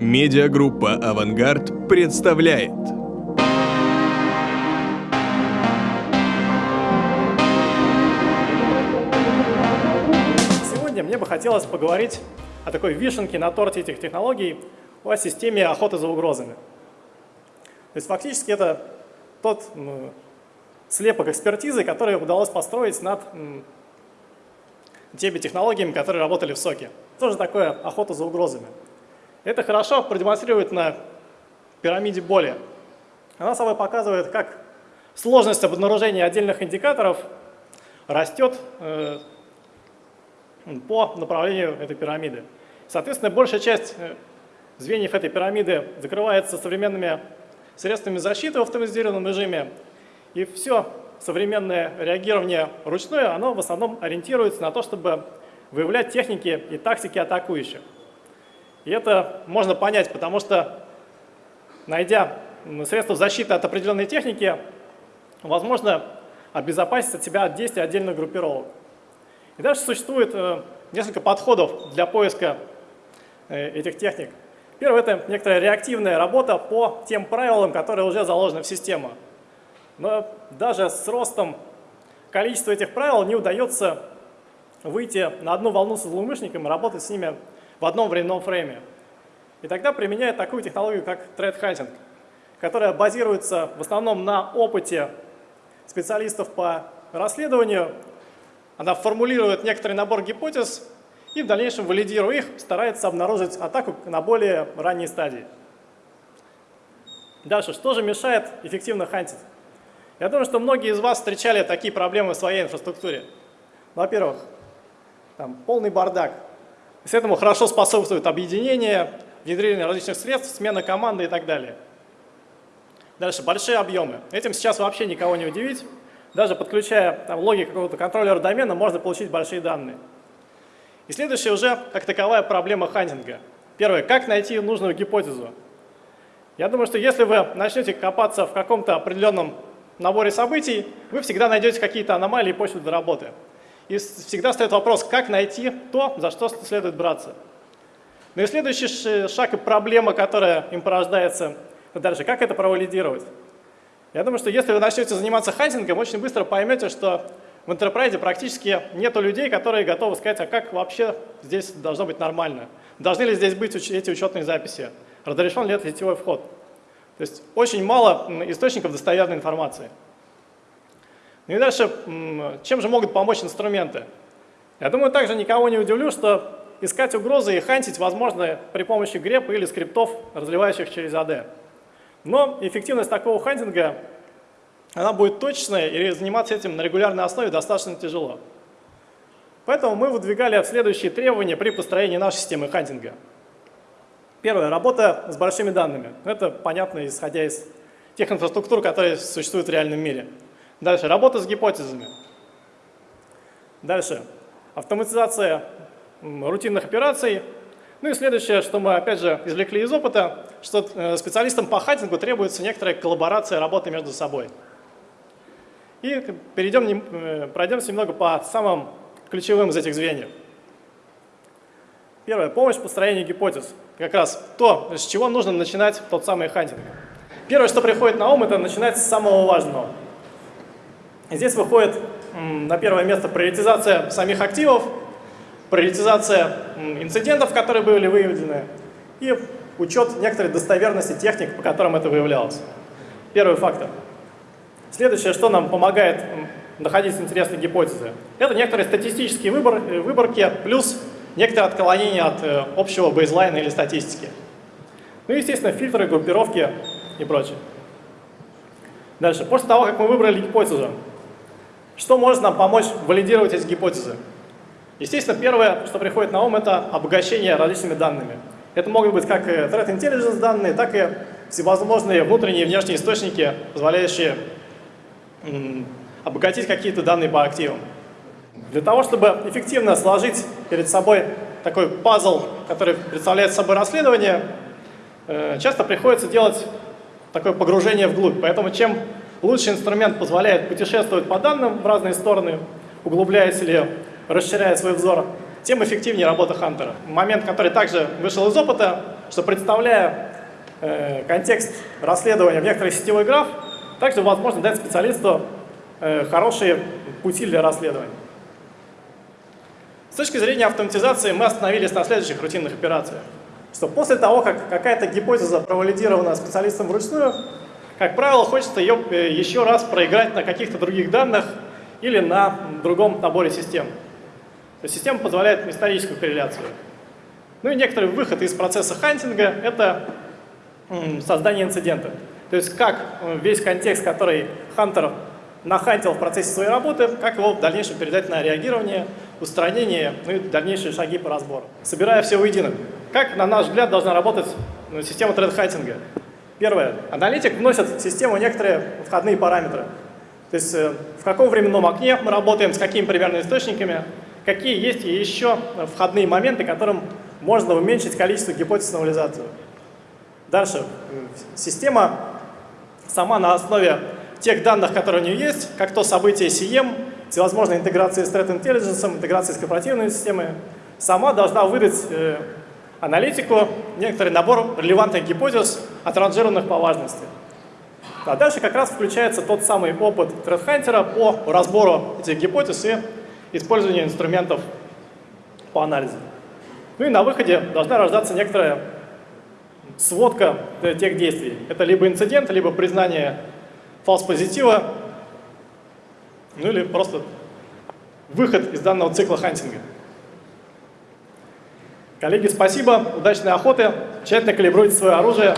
Медиагруппа «Авангард» представляет. Сегодня мне бы хотелось поговорить о такой вишенке на торте этих технологий, о системе охоты за угрозами. То есть фактически это тот ну, слепок экспертизы, который удалось построить над теми технологиями, которые работали в соке. Тоже такое охота за угрозами. Это хорошо продемонстрирует на пирамиде боли. Она собой показывает, как сложность обнаружения отдельных индикаторов растет э, по направлению этой пирамиды. Соответственно, большая часть э, звеньев этой пирамиды закрывается современными средствами защиты в автоматизированном режиме. И все современное реагирование ручное, оно в основном ориентируется на то, чтобы выявлять техники и тактики атакующих. И это можно понять, потому что, найдя средства защиты от определенной техники, возможно обезопасить от себя от действий отдельных группировок. И дальше существует э, несколько подходов для поиска э, этих техник. Первое – это некоторая реактивная работа по тем правилам, которые уже заложены в систему. Но даже с ростом количества этих правил не удается выйти на одну волну со злоумышленником и работать с ними в одном временном фрейме. И тогда применяют такую технологию, как hunting, которая базируется в основном на опыте специалистов по расследованию. Она формулирует некоторый набор гипотез и в дальнейшем, валидируя их, старается обнаружить атаку на более ранней стадии. Дальше, что же мешает эффективно хантить? Я думаю, что многие из вас встречали такие проблемы в своей инфраструктуре. Во-первых, там полный бардак, с этому хорошо способствует объединение, внедрение различных средств, смена команды и так далее. Дальше, большие объемы. Этим сейчас вообще никого не удивить. Даже подключая там, логи какого-то контроллера домена, можно получить большие данные. И следующая уже как таковая проблема хантинга. Первое, как найти нужную гипотезу. Я думаю, что если вы начнете копаться в каком-то определенном наборе событий, вы всегда найдете какие-то аномалии и почву для работы. И всегда стоит вопрос, как найти то, за что следует браться. Ну и следующий шаг и проблема, которая им порождается дальше, как это провалидировать. Я думаю, что если вы начнете заниматься хантингом, очень быстро поймете, что в Enterprise практически нету людей, которые готовы сказать, а как вообще здесь должно быть нормально. Должны ли здесь быть эти учетные записи? Разрешен ли это сетевой вход? То есть очень мало источников достоверной информации. Ну и дальше, чем же могут помочь инструменты? Я думаю, также никого не удивлю, что искать угрозы и хантить возможно при помощи грепа или скриптов, разливающих через AD. Но эффективность такого хантинга, она будет точная, и заниматься этим на регулярной основе достаточно тяжело. Поэтому мы выдвигали следующие требования при построении нашей системы хантинга. Первое – работа с большими данными. Это понятно, исходя из тех инфраструктур, которые существуют в реальном мире. Дальше, работа с гипотезами. Дальше, автоматизация рутинных операций. Ну и следующее, что мы опять же извлекли из опыта, что э, специалистам по хантингу требуется некоторая коллаборация работы между собой. И перейдем, э, пройдемся немного по самым ключевым из этих звеньев. Первое, помощь в построении гипотез. Как раз то, с чего нужно начинать тот самый хантинг. Первое, что приходит на ум, это начинать с самого важного. Здесь выходит на первое место приоритизация самих активов, приоритизация инцидентов, которые были выявлены, и учет некоторой достоверности техник, по которым это выявлялось. Первый фактор. Следующее, что нам помогает находить интересные гипотезы, это некоторые статистические выбор, э, выборки плюс некоторое отклонение от э, общего бейзлайна или статистики. Ну и, естественно, фильтры, группировки и прочее. Дальше. После того, как мы выбрали гипотезу, что может нам помочь валидировать эти гипотезы? Естественно, первое, что приходит на ум, это обогащение различными данными. Это могут быть как threat intelligence данные, так и всевозможные внутренние и внешние источники, позволяющие обогатить какие-то данные по активам. Для того, чтобы эффективно сложить перед собой такой пазл, который представляет собой расследование, э, часто приходится делать такое погружение вглубь. Поэтому чем Лучший инструмент позволяет путешествовать по данным в разные стороны, углубляясь или расширяя свой взор, тем эффективнее работа хантера. Момент, который также вышел из опыта, что представляя э, контекст расследования в некоторый сетевой граф, также возможно дать специалисту э, хорошие пути для расследования. С точки зрения автоматизации мы остановились на следующих рутинных операциях. Что после того, как какая-то гипотеза провалидирована специалистом вручную, как правило, хочется ее э, еще раз проиграть на каких-то других данных или на другом наборе систем. То есть система позволяет историческую корреляцию. Ну и некоторый выход из процесса хантинга – это создание инцидента. То есть как э, весь контекст, который Хантер нахантил в процессе своей работы, как его в дальнейшем передать на реагирование, устранение, ну и дальнейшие шаги по разбору. Собирая все воедино, как, на наш взгляд, должна работать ну, система тред-хантинга? Первое. Аналитик вносит в систему некоторые входные параметры. То есть э, в каком временном окне мы работаем, с какими примерно источниками, какие есть еще входные моменты, которым можно уменьшить количество гипотез на. Дальше. Система сама на основе тех данных, которые у нее есть, как то событие CM, всевозможные интеграции с Threat Intelligence, интеграции с корпоративной системой, сама должна выдать э, аналитику некоторый набор релевантных гипотез, отранжированных по важности. А дальше как раз включается тот самый опыт ThreatHunter по разбору этих гипотез и использованию инструментов по анализу. Ну и на выходе должна рождаться некоторая сводка тех действий. Это либо инцидент, либо признание фалс-позитива, ну или просто выход из данного цикла хантинга. Коллеги, спасибо, удачной охоты, тщательно калибруйте свое оружие.